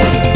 you